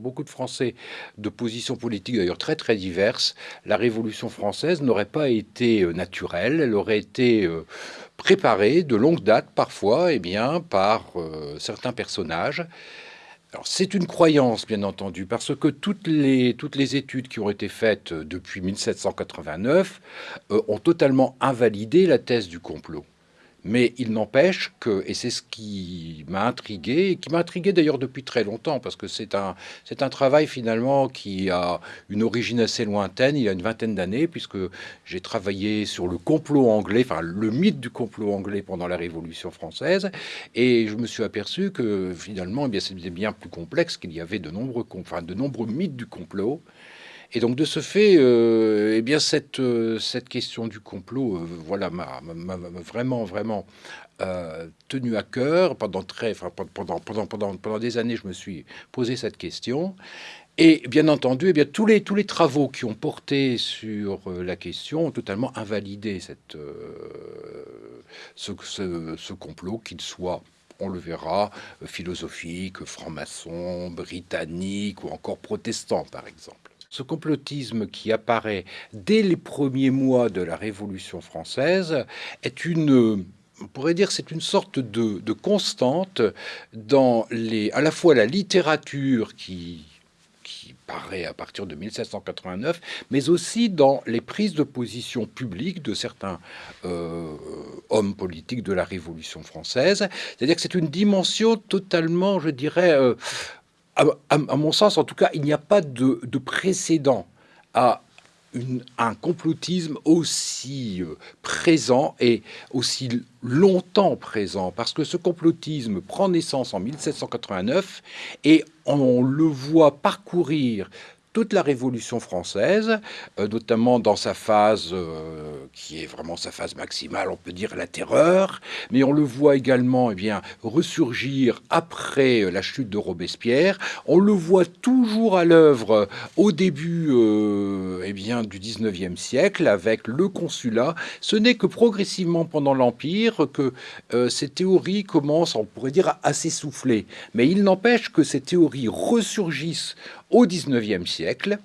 pour beaucoup de Français de positions politiques d'ailleurs très très diverses, la Révolution française n'aurait pas été euh, naturelle, elle aurait été euh, préparée de longue date parfois, et eh bien, par euh, certains personnages. C'est une croyance, bien entendu, parce que toutes les, toutes les études qui ont été faites depuis 1789 ont totalement invalidé la thèse du complot. Mais il n'empêche que, et c'est ce qui m'a intrigué, et qui m'a intrigué d'ailleurs depuis très longtemps, parce que c'est un, c'est un travail finalement qui a une origine assez lointaine, il y a une vingtaine d'années, puisque j'ai travaillé sur le complot anglais, enfin le mythe du complot anglais pendant la Révolution française, et je me suis aperçu que finalement, eh bien, c'était bien plus complexe, qu'il y avait de nombreux, enfin, de nombreux mythes du complot, et donc de ce fait, euh, eh bien cette, euh, cette question du complot, euh, voilà, m'a vraiment, vraiment tenu à cœur. Pendant, très, pendant, pendant, pendant, pendant des années, je me suis posé cette question. Et bien entendu, eh bien, tous, les, tous les travaux qui ont porté sur la question ont totalement invalidé cette, ce, ce, ce complot, qu'il soit on le verra, philosophique, franc-maçon, britannique ou encore protestant, par exemple. Ce complotisme qui apparaît dès les premiers mois de la Révolution française est une on pourrait dire c'est une sorte de, constante dans les, à la fois la littérature qui, qui paraît à partir de 1789, mais aussi dans les prises de position publiques de certains euh, hommes politiques de la Révolution française. C'est-à-dire que c'est une dimension totalement, je dirais, euh, à, mon sens, en tout cas, il n'y a pas de, précédent à un complotisme aussi euh, présent et aussi longtemps présent, parce que ce complotisme prend naissance en 1789 et on le voit parcourir toute la Révolution française, euh, notamment dans sa phase euh, qui est vraiment sa phase maximale, on peut dire la terreur, mais on le voit également eh bien, ressurgir après euh, la chute de Robespierre. On le voit toujours à l'œuvre au début eh bien, du 19e siècle avec le consulat. Ce n'est que progressivement pendant l'Empire que ces théories commencent, on pourrait dire, à s'essouffler. Mais il n'empêche que ces théories ressurgissent au XIXe siècle.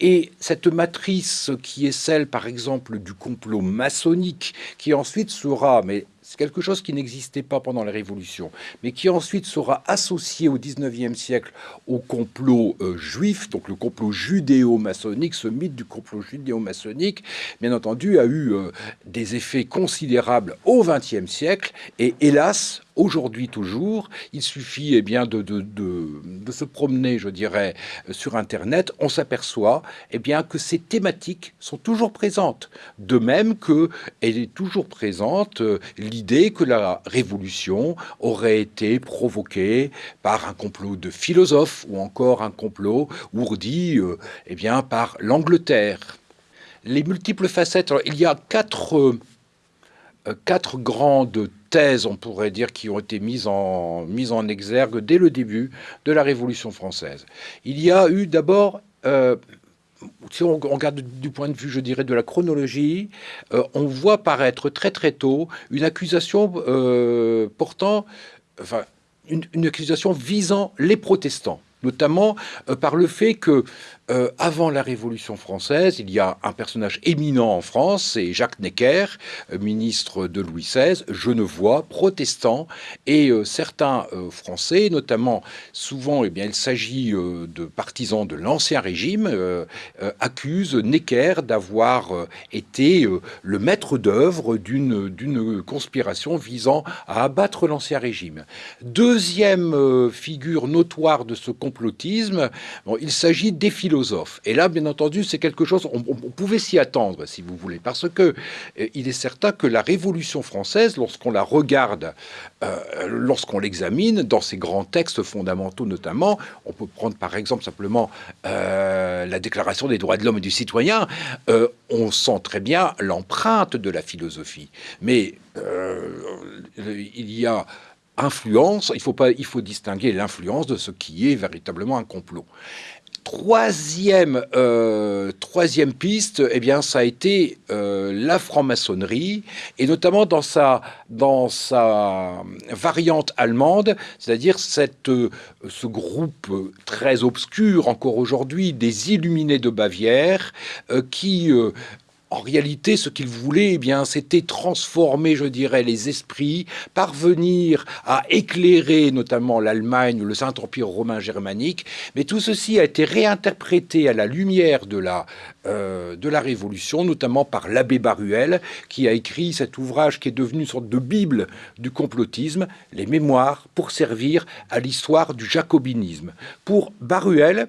Et cette matrice qui est celle, par exemple, du complot maçonnique, qui ensuite sera, mais c'est quelque chose qui n'existait pas pendant la Révolution, mais qui ensuite sera associé au XIXe siècle au complot euh, juif, donc le complot judéo-maçonnique, ce mythe du complot judéo-maçonnique, bien entendu, a eu euh, des effets considérables au XXe siècle, et hélas, aujourd'hui toujours, il suffit eh bien, de, de, de, se promener, je dirais, sur Internet, on s'aperçoit eh bien, que ces thématiques sont toujours présentes. De même que elle est toujours présente euh, l'idée que la révolution aurait été provoquée par un complot de philosophes ou encore un complot ourdi euh, eh bien, par l'Angleterre. Les multiples facettes, il y a quatre, euh, quatre grandes thèses, on pourrait dire, qui ont été mises en, exergue dès le début de la Révolution française. Il y a eu d'abord... Euh, si on regarde du point de vue, je dirais, de la chronologie, euh, on voit paraître très très tôt une accusation euh, portant, enfin, une, accusation visant les protestants, notamment par le fait que euh, avant la Révolution française, il y a un personnage éminent en France, c'est Jacques Necker, euh, ministre de Louis XVI, genevois, protestant, et euh, certains Français, notamment souvent, eh bien, il s'agit de partisans de l'Ancien Régime, accusent Necker d'avoir été le maître d'œuvre d'une conspiration visant à abattre l'Ancien Régime. Deuxième figure notoire de ce il s'agit des philosophes et là, bien entendu, c'est quelque chose, on, pouvait s'y attendre, si vous voulez, parce que euh, il est certain que la Révolution française, lorsqu'on la regarde, euh, lorsqu'on l'examine, dans ses grands textes fondamentaux notamment, on peut prendre par exemple simplement euh, la Déclaration des droits de l'homme et du citoyen, on sent très bien l'empreinte de la philosophie. Mais il y a influence, il faut, pas, il faut distinguer l'influence de ce qui est véritablement un complot. Troisième, euh, troisième piste, eh bien, ça a été euh, la franc-maçonnerie, et notamment dans sa, dans sa variante allemande, c'est-à-dire euh, ce groupe très obscur encore aujourd'hui des Illuminés de Bavière, qui en réalité, ce qu'il voulait, eh bien, c'était transformer, je dirais, les esprits, parvenir à éclairer notamment l'Allemagne, le Saint-Empire romain germanique. Mais tout ceci a été réinterprété à la lumière de la, euh, de la Révolution, notamment par l'abbé Baruel, qui a écrit cet ouvrage qui est devenu une sorte de bible du complotisme, les mémoires pour servir à l'histoire du jacobinisme. Pour Baruel,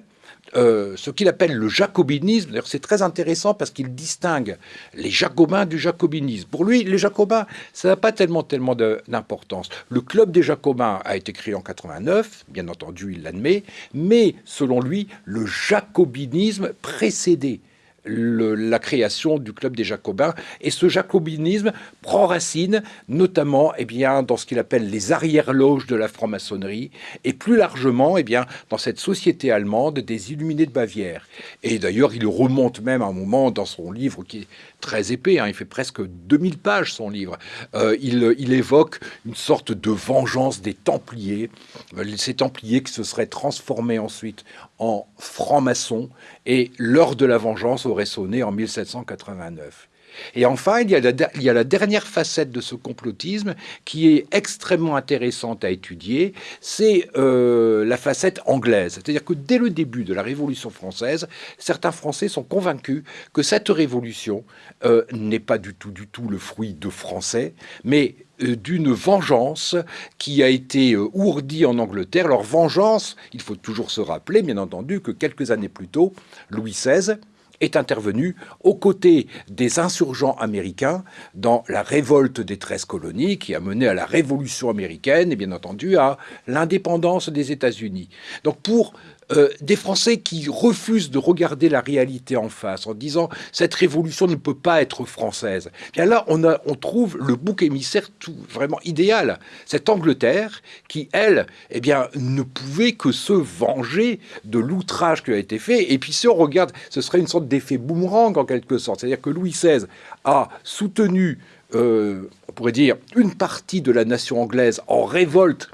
euh, ce qu'il appelle le jacobinisme. D'ailleurs, c'est très intéressant parce qu'il distingue les jacobins du jacobinisme. Pour lui, les jacobins, ça n'a pas tellement, tellement d'importance. Le club des jacobins a été créé en 89, bien entendu, il l'admet, mais selon lui, le jacobinisme précédait la création du club des Jacobins. Et ce jacobinisme prend racine notamment eh bien, dans ce qu'il appelle les arrière-loges de la franc-maçonnerie et plus largement eh bien, dans cette société allemande des Illuminés de Bavière. Et d'ailleurs, il remonte même à un moment dans son livre qui est très épais, hein, il fait presque 2000 pages son livre, euh, il, évoque une sorte de vengeance des Templiers, euh, ces Templiers qui se seraient transformés ensuite en francs-maçons, et l'heure de la vengeance aurait sonné en 1789. Et enfin, il y, a la, dernière facette de ce complotisme qui est extrêmement intéressante à étudier, c'est euh, la facette anglaise. C'est-à-dire que dès le début de la Révolution française, certains Français sont convaincus que cette révolution euh, n'est pas du tout, du tout le fruit de Français, mais euh, d'une vengeance qui a été ourdie en Angleterre. Leur vengeance, il faut toujours se rappeler, bien entendu, que quelques années plus tôt, Louis XVI est intervenu aux côtés des insurgents américains dans la révolte des 13 colonies qui a mené à la révolution américaine et bien entendu à l'indépendance des États-Unis. Donc pour euh, des Français qui refusent de regarder la réalité en face en disant cette révolution ne peut pas être française. Bien là, on, a, on trouve le bouc émissaire tout vraiment idéal. Cette Angleterre qui, elle, eh bien, ne pouvait que se venger de l'outrage qui a été fait. Et puis si on regarde, ce serait une sorte d'effet boomerang en quelque sorte. C'est-à-dire que Louis XVI a soutenu, euh, on pourrait dire, une partie de la nation anglaise en révolte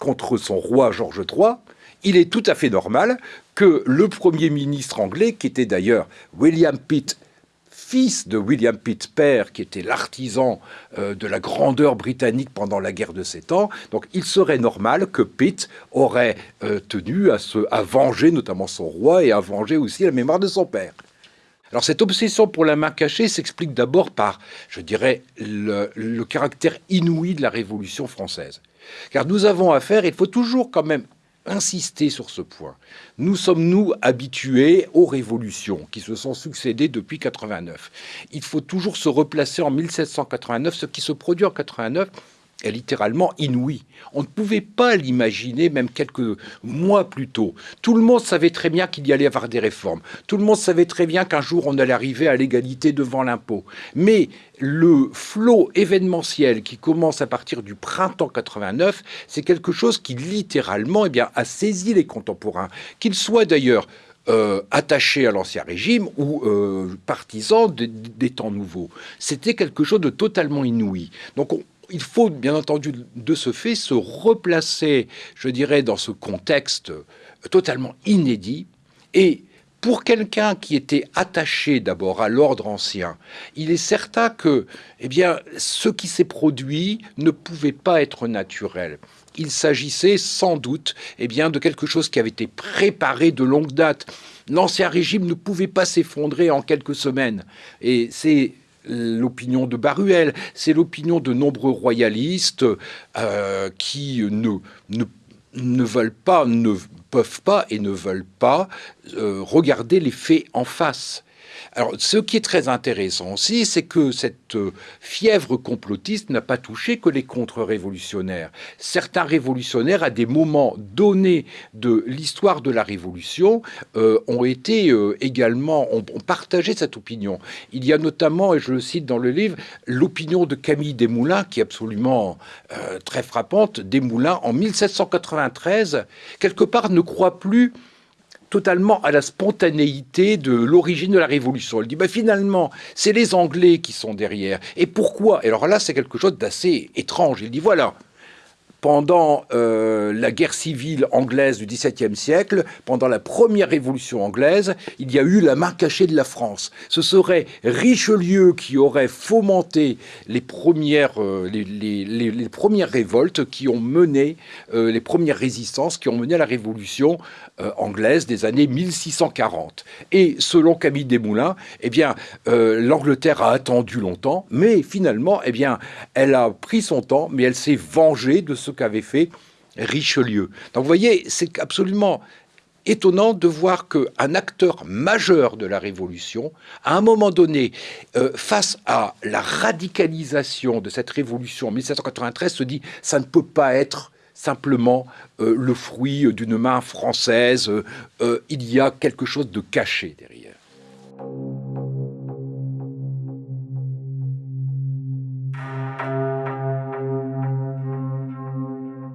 contre son roi George III il est tout à fait normal que le Premier ministre anglais, qui était d'ailleurs William Pitt, fils de William Pitt père, qui était l'artisan euh, de la grandeur britannique pendant la guerre de Sept Ans, donc il serait normal que Pitt aurait euh, tenu à, se, à venger notamment son roi et à venger aussi la mémoire de son père. Alors cette obsession pour la main cachée s'explique d'abord par, je dirais, le, caractère inouï de la Révolution française. Car nous avons affaire, il faut toujours quand même insister sur ce point. Nous sommes, nous, habitués aux révolutions qui se sont succédées depuis 89. Il faut toujours se replacer en 1789. Ce qui se produit en 89 est littéralement inouï. On ne pouvait pas l'imaginer même quelques mois plus tôt. Tout le monde savait très bien qu'il y allait avoir des réformes. Tout le monde savait très bien qu'un jour on allait arriver à l'égalité devant l'impôt. Mais le flot événementiel qui commence à partir du printemps 89, c'est quelque chose qui littéralement eh bien, a saisi les contemporains. Qu'ils soient d'ailleurs euh, attachés à l'ancien régime ou euh, partisans des temps nouveaux. C'était quelque chose de totalement inouï. Donc on, il faut bien entendu de ce fait se replacer, je dirais, dans ce contexte totalement inédit et pour quelqu'un qui était attaché d'abord à l'ordre ancien, il est certain que eh bien, ce qui s'est produit ne pouvait pas être naturel. Il s'agissait sans doute eh bien, de quelque chose qui avait été préparé de longue date. L'ancien régime ne pouvait pas s'effondrer en quelques semaines. Et c'est l'opinion de Baruel, c'est l'opinion de nombreux royalistes euh, qui ne, veulent pas, ne peuvent pas et ne veulent pas euh, regarder les faits en face. Alors, ce qui est très intéressant aussi, c'est que cette euh, fièvre complotiste n'a pas touché que les contre-révolutionnaires. Certains révolutionnaires, à des moments donnés de l'histoire de la Révolution, euh, ont été euh, également, ont, partagé cette opinion. Il y a notamment, et je le cite dans le livre, l'opinion de Camille Desmoulins, qui est absolument très frappante. Desmoulins, en 1793, quelque part, ne croit plus totalement à la spontanéité de l'origine de la Révolution. Elle dit, bah, finalement, c'est les Anglais qui sont derrière. Et pourquoi? Et alors là, c'est quelque chose d'assez étrange. Il dit, voilà, pendant euh, la guerre civile anglaise du XVIIe siècle, pendant la première révolution anglaise, il y a eu la main cachée de la France. Ce serait Richelieu qui aurait fomenté les premières, euh, les, premières révoltes qui ont mené, euh, les premières résistances qui ont mené à la révolution anglaise des années 1640. Et selon Camille Desmoulins, eh bien, l'Angleterre a attendu longtemps, mais finalement, eh bien, elle a pris son temps, mais elle s'est vengée de ce qu'avait fait Richelieu. Donc vous voyez, c'est absolument étonnant de voir qu'un acteur majeur de la Révolution, à un moment donné, euh, face à la radicalisation de cette Révolution en 1793, se dit ça ne peut pas être simplement euh, le fruit d'une main française, euh, il y a quelque chose de caché derrière.